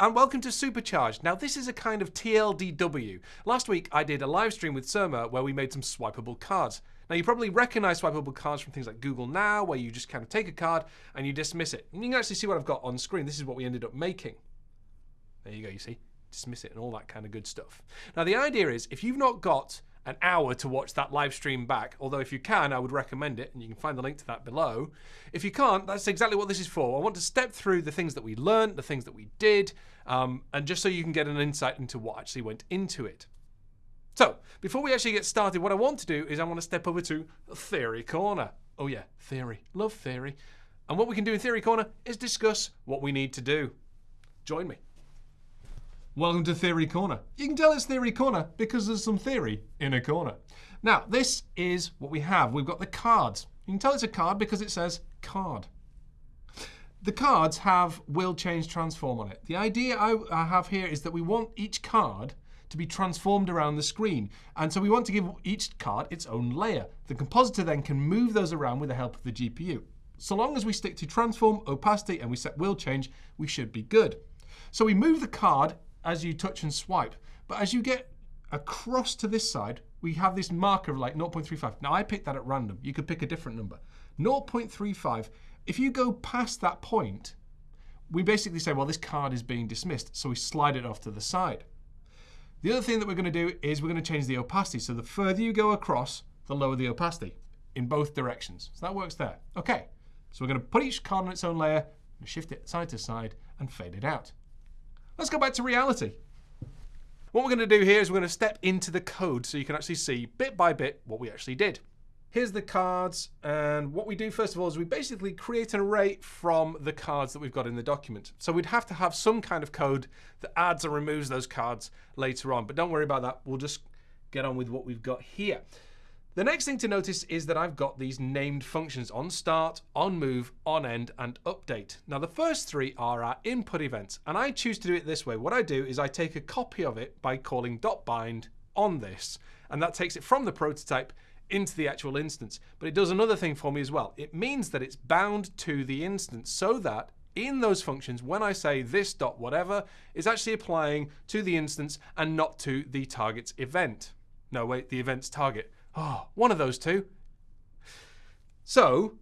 and welcome to Supercharged. Now, this is a kind of TLDW. Last week, I did a live stream with Surma where we made some swipeable cards. Now, you probably recognize swipeable cards from things like Google Now, where you just kind of take a card and you dismiss it. And you can actually see what I've got on screen. This is what we ended up making. There you go, you see? Dismiss it and all that kind of good stuff. Now, the idea is if you've not got an hour to watch that live stream back. Although, if you can, I would recommend it, and you can find the link to that below. If you can't, that's exactly what this is for. I want to step through the things that we learned, the things that we did, um, and just so you can get an insight into what actually went into it. So, before we actually get started, what I want to do is I want to step over to Theory Corner. Oh, yeah, theory. Love theory. And what we can do in Theory Corner is discuss what we need to do. Join me. Welcome to Theory Corner. You can tell it's Theory Corner because there's some theory in a corner. Now, this is what we have. We've got the cards. You can tell it's a card because it says card. The cards have will change transform on it. The idea I, I have here is that we want each card to be transformed around the screen. And so we want to give each card its own layer. The compositor then can move those around with the help of the GPU. So long as we stick to transform, opacity, and we set will change, we should be good. So we move the card as you touch and swipe. But as you get across to this side, we have this marker of like 0.35. Now I picked that at random. You could pick a different number. 0.35. If you go past that point, we basically say, well, this card is being dismissed. So we slide it off to the side. The other thing that we're going to do is we're going to change the opacity. So the further you go across, the lower the opacity in both directions. So that works there. OK, so we're going to put each card on its own layer, shift it side to side, and fade it out. Let's go back to reality. What we're going to do here is we're going to step into the code so you can actually see bit by bit what we actually did. Here's the cards, and what we do first of all is we basically create an array from the cards that we've got in the document. So we'd have to have some kind of code that adds or removes those cards later on, but don't worry about that. We'll just get on with what we've got here. The next thing to notice is that I've got these named functions on start, on move, on end, and update. Now the first three are our input events, and I choose to do it this way. What I do is I take a copy of it by calling dot .bind on this, and that takes it from the prototype into the actual instance. But it does another thing for me as well. It means that it's bound to the instance so that in those functions, when I say this dot whatever, is actually applying to the instance and not to the target's event. No, wait, the event's target. Oh, one of those two. So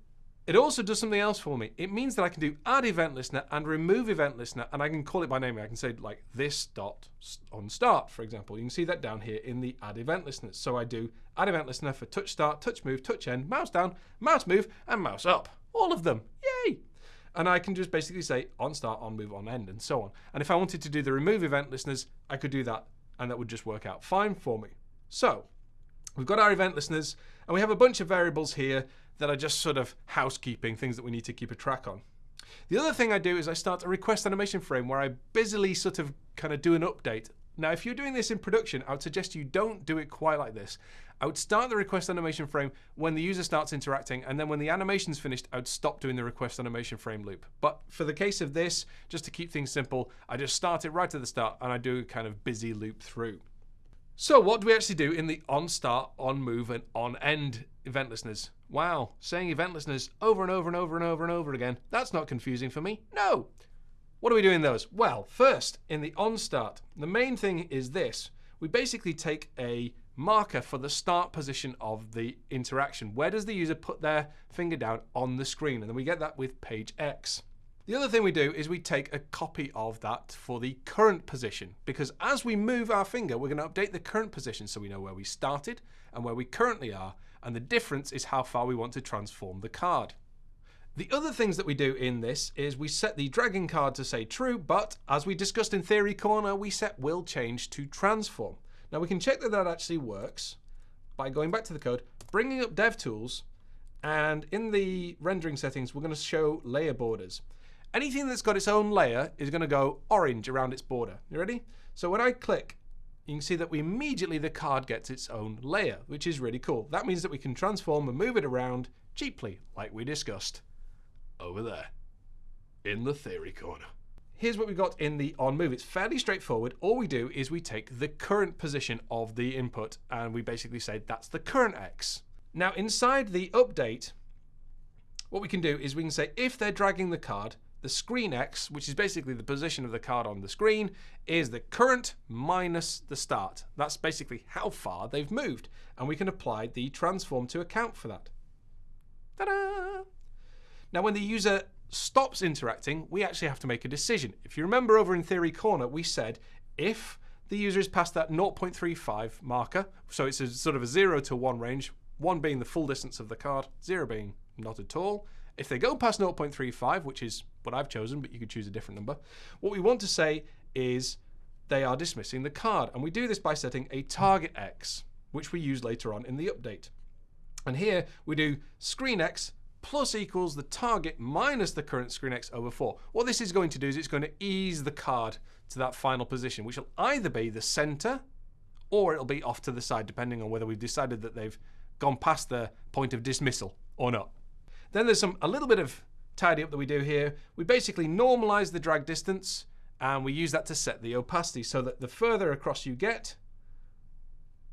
it also does something else for me. It means that I can do add event listener and remove event listener, and I can call it by name. I can say like this dot on start, for example. You can see that down here in the add event listener. So I do add event listener for touch start, touch move, touch end, mouse down, mouse move, and mouse up. All of them. Yay! And I can just basically say on start, on move, on end, and so on. And if I wanted to do the remove event listeners, I could do that, and that would just work out fine for me. So We've got our event listeners, and we have a bunch of variables here that are just sort of housekeeping, things that we need to keep a track on. The other thing I do is I start a request animation frame where I busily sort of kind of do an update. Now, if you're doing this in production, I would suggest you don't do it quite like this. I would start the request animation frame when the user starts interacting, and then when the animation's finished, I would stop doing the request animation frame loop. But for the case of this, just to keep things simple, I just start it right at the start, and I do a kind of busy loop through. So what do we actually do in the on start, on move, and on end event listeners? Wow, saying event listeners over and over and over and over and over again. That's not confusing for me. No. What do we do in those? Well, first, in the on start, the main thing is this. We basically take a marker for the start position of the interaction. Where does the user put their finger down on the screen? And then we get that with page X. The other thing we do is we take a copy of that for the current position, because as we move our finger, we're going to update the current position so we know where we started and where we currently are, and the difference is how far we want to transform the card. The other things that we do in this is we set the dragging card to say true, but as we discussed in Theory Corner, we set will change to transform. Now we can check that that actually works by going back to the code, bringing up DevTools, and in the rendering settings, we're going to show layer borders. Anything that's got its own layer is going to go orange around its border. You ready? So when I click, you can see that we immediately the card gets its own layer, which is really cool. That means that we can transform and move it around cheaply, like we discussed over there in the theory corner. Here's what we've got in the on move. It's fairly straightforward. All we do is we take the current position of the input and we basically say that's the current X. Now inside the update, what we can do is we can say if they're dragging the card, the screen X, which is basically the position of the card on the screen, is the current minus the start. That's basically how far they've moved. And we can apply the transform to account for that. Ta-da! Now, when the user stops interacting, we actually have to make a decision. If you remember over in Theory Corner, we said if the user is past that 0.35 marker, so it's a sort of a 0 to 1 range, 1 being the full distance of the card, 0 being not at all. If they go past 0.35, which is what I've chosen, but you could choose a different number, what we want to say is they are dismissing the card. And we do this by setting a target X, which we use later on in the update. And here we do screen X plus equals the target minus the current screen X over 4. What this is going to do is it's going to ease the card to that final position, which will either be the center or it'll be off to the side, depending on whether we've decided that they've gone past the point of dismissal or not. Then there's some a little bit of tidy up that we do here. We basically normalize the drag distance and we use that to set the opacity so that the further across you get,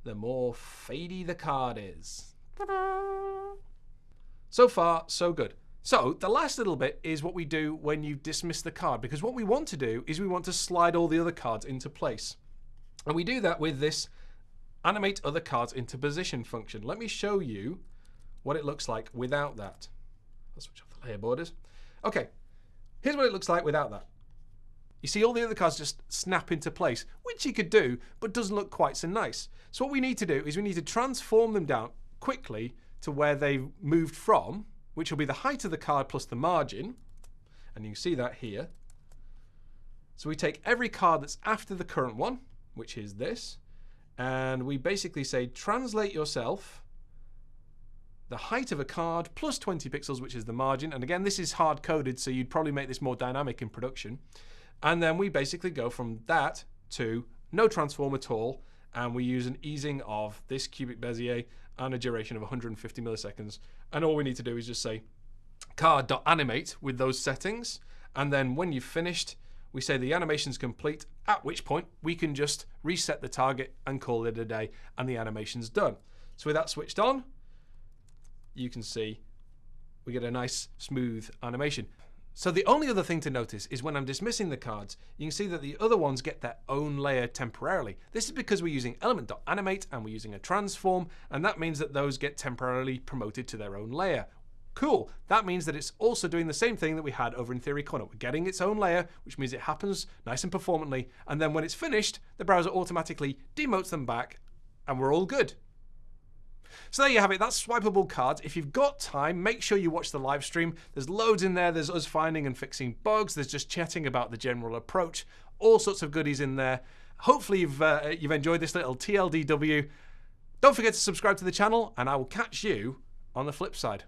the more fadey the card is. So far, so good. So the last little bit is what we do when you dismiss the card, because what we want to do is we want to slide all the other cards into place. And we do that with this animate other cards into position function. Let me show you what it looks like without that. I'll switch off layer borders. Okay, here's what it looks like without that. You see all the other cards just snap into place, which you could do, but doesn't look quite so nice. So what we need to do is we need to transform them down quickly to where they moved from, which will be the height of the card plus the margin. And you can see that here. So we take every card that's after the current one, which is this, and we basically say translate yourself the height of a card plus 20 pixels, which is the margin. And again, this is hard coded, so you'd probably make this more dynamic in production. And then we basically go from that to no transform at all. And we use an easing of this cubic Bezier and a duration of 150 milliseconds. And all we need to do is just say card.animate with those settings. And then when you've finished, we say the animation's complete, at which point we can just reset the target and call it a day, and the animation's done. So with that switched on, you can see we get a nice smooth animation. So the only other thing to notice is when I'm dismissing the cards, you can see that the other ones get their own layer temporarily. This is because we're using element.animate and we're using a transform, and that means that those get temporarily promoted to their own layer. Cool, that means that it's also doing the same thing that we had over in Theory Corner. We're getting its own layer, which means it happens nice and performantly, and then when it's finished, the browser automatically demotes them back, and we're all good. So there you have it. That's swipeable cards. If you've got time, make sure you watch the live stream. There's loads in there. There's us finding and fixing bugs. There's just chatting about the general approach. All sorts of goodies in there. Hopefully you've uh, you've enjoyed this little TLDW. Don't forget to subscribe to the channel, and I will catch you on the flip side.